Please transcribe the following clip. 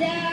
down.